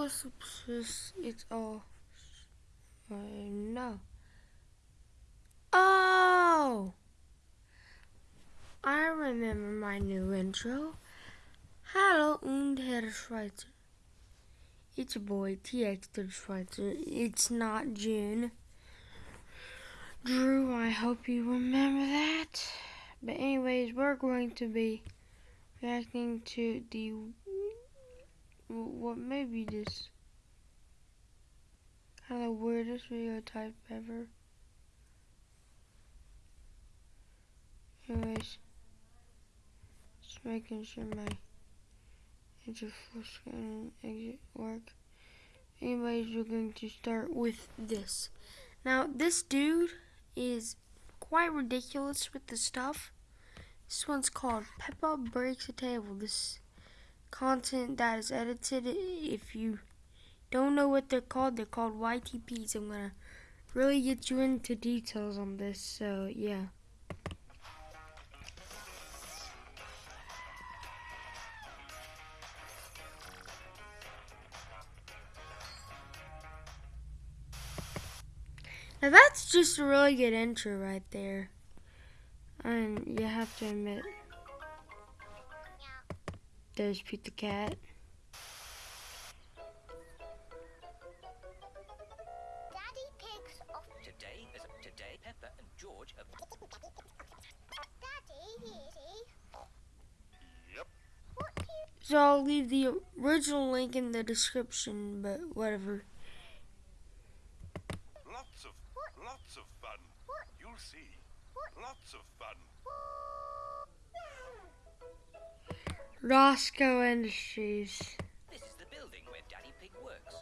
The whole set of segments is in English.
was it's all, no. Oh! I remember my new intro. Hallo und Herr Schweitzer. It's your boy TX Schweitzer. It's not June. Drew, I hope you remember that. But anyways, we're going to be reacting to the what may be this kind of weirdest video type ever. Anyways, just making sure my enter full screen and exit work. Anyways, we're going to start with this. Now, this dude is quite ridiculous with the stuff. This one's called Peppa Breaks a Table. This content that is edited. If you don't know what they're called, they're called YTPs. I'm gonna really get you into details on this. So yeah. Now that's just a really good intro right there. And you have to admit, there's Pete the Cat. Daddy Pig's off. Today is today Peppa and George have Daddy, Yep. What you So I'll leave the original link in the description, but whatever. Lots of, lots of fun. What? You'll see. What? Lots of fun. Roscoe Industries. This is the building where Daddy Pig works.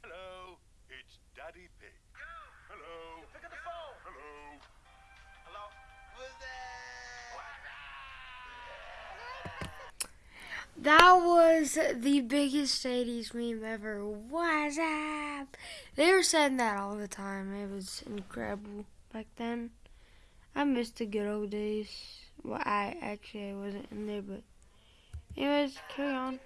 Hello, it's Daddy Pig. Hello. Pick up the phone. Hello. Hello. Who's That was the biggest 80s meme ever. What's up? They were saying that all the time. It was incredible back then. I missed the good old days. Well, I actually wasn't in there, but anyways, carry on.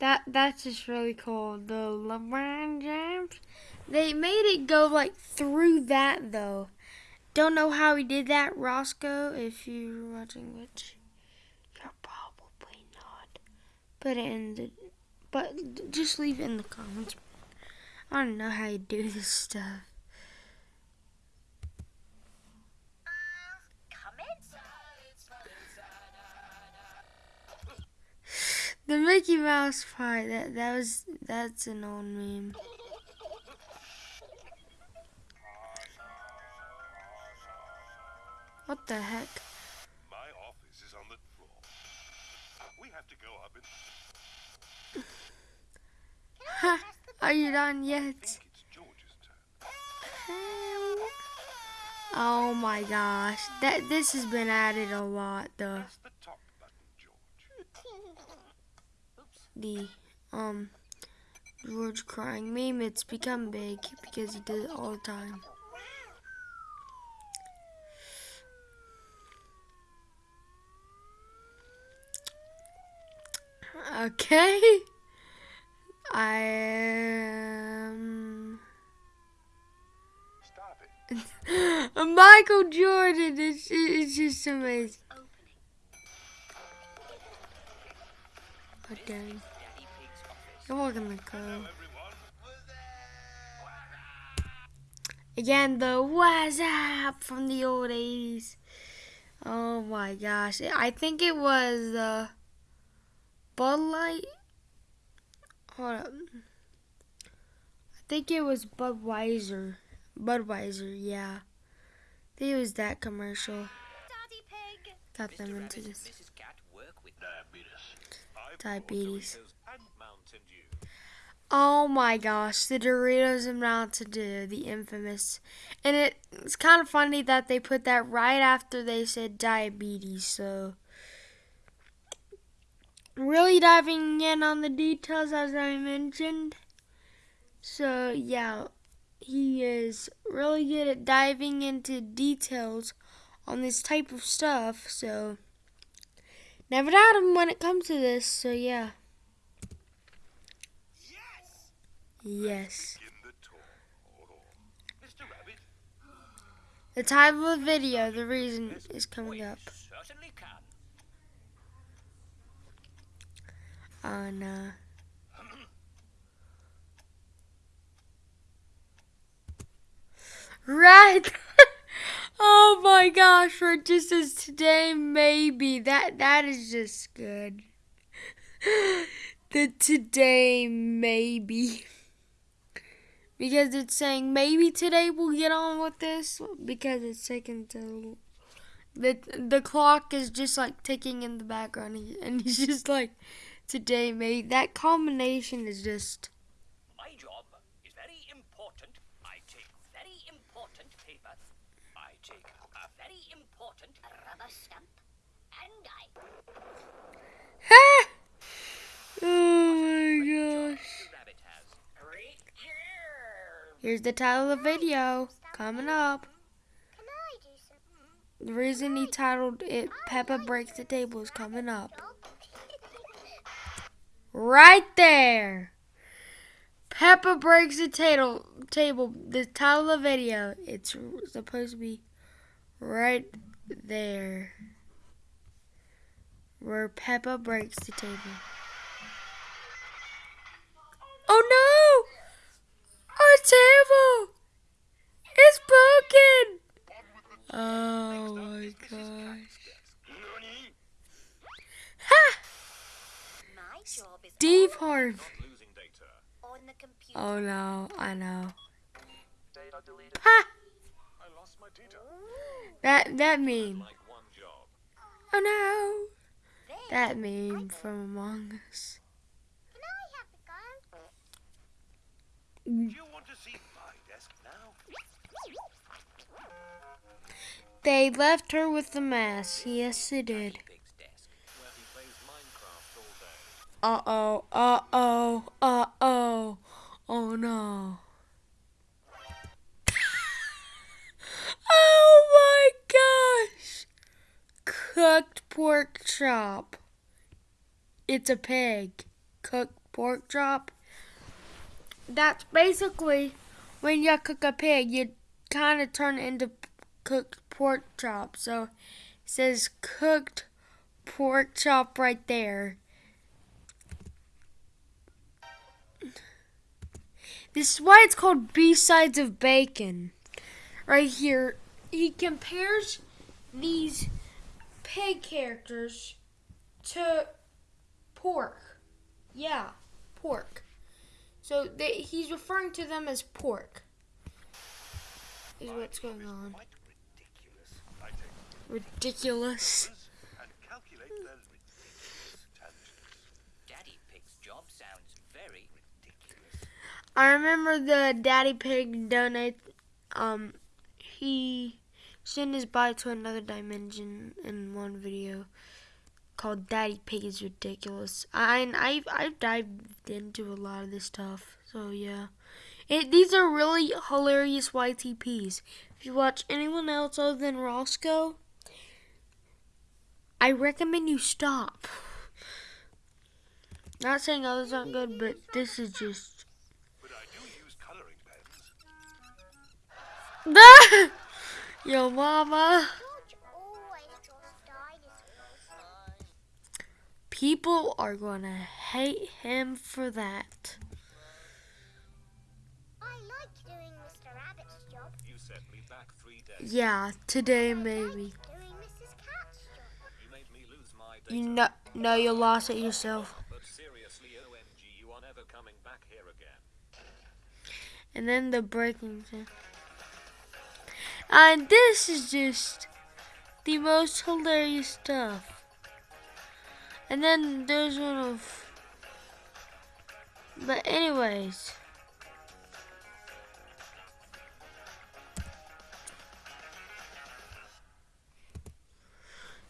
That that's just really cool. The LeBron James. They made it go like through that though. Don't know how he did that, Roscoe. If you're watching, which you're probably not. Put it in the, but just leave it in the comments. I don't know how you do this stuff. The Mickey Mouse part. That that was that's an old meme. What the heck? My office is on the floor. We have to go up and Ha! Are you done yet? think it's George's turn. Oh my gosh, that this has been added a lot. The Press the top button, George. the um George crying meme. It's become big because he does it all the time. Okay. I am Stop it. Michael Jordan. It's, it's just amazing. Oh dang! Daddy Pig's office. You're welcome to go. Again, the what's up from the old 80s. Oh my gosh. I think it was uh, Bud Light. Hold up. I think it was Budweiser. Budweiser, yeah. I think it was that commercial. Daddy Pig. Got Mr. them Rabbit into this. Mrs. Cat work with Diabetes. Diabetes. got Doritos and Mountain Dew. Oh my gosh, the Doritos and Mountain Dew, the infamous. And it, it's kind of funny that they put that right after they said diabetes, so really diving in on the details as I mentioned. So yeah, he is really good at diving into details on this type of stuff. So never doubt him when it comes to this. So yeah. Yes. Rabbit, The title of the video, the reason is coming up. On Right. oh my gosh, for just as today maybe. That that is just good. the today maybe. Because it's saying maybe today we'll get on with this because it's taking to the the clock is just like ticking in the background and he's just like today mate that combination is just My job is very important. I take very important paper. I take a very important rubber stamp. And I oh my gosh the rabbit has. Right here. here's the title of the video coming up Can I do some the reason he titled it peppa breaks the table is coming up job? Right there. Peppa breaks the table table the title of the video. It's supposed to be right there where peppa breaks the table. Oh no. Our table it's broken oh my gosh ha My job is Steve Harvey losing data. on the computer. Oh no, I know. Ha! I lost my data. That that meme. Like one job. Oh no. That meme from Among Us. can I have the gun? Do you want to see my desk now? They left her with the mask. Yes, they did. Uh oh. Uh oh. Uh oh. Oh no. oh my gosh. Cooked pork chop. It's a pig. Cooked pork chop. That's basically when you cook a pig, you kind of turn it into cooked pork chop. So it says cooked pork chop right there. This is why it's called B-sides of bacon. Right here, he compares these pig characters to pork. Yeah, pork. So they, he's referring to them as pork. Is what's going on. Ridiculous. I take Ridiculous. numbers and calculate their ridiculous tangents. Daddy Pig's job sounds very Ridiculous. I remember the Daddy Pig donate. Um, he sent his body to another dimension in one video called "Daddy Pig is ridiculous." I I've I've dived into a lot of this stuff, so yeah. It, these are really hilarious YTPs. If you watch anyone else other than Roscoe, I recommend you stop. Not saying others aren't good, but this is just pens. Yo, mama. George always draws dinosaurs. People are gonna hate him for that. I like doing Mr. Rabbit's job. You set me back three days. Yeah, today maybe. like doing Mrs. Cat's job. You made me lose my. You know, know you lost it yourself. But seriously, OMG, you are never coming back here again. And then the breaking thing. And this is just the most hilarious stuff. And then there's one of. But, anyways.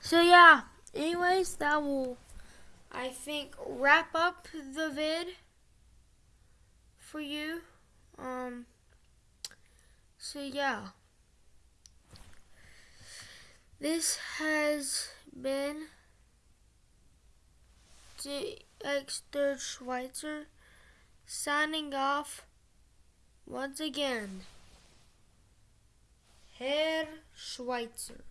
So, yeah. Anyways, that will I think wrap up the vid for you. Um so yeah. This has been DX Third Schweitzer signing off once again. Herr Schweitzer.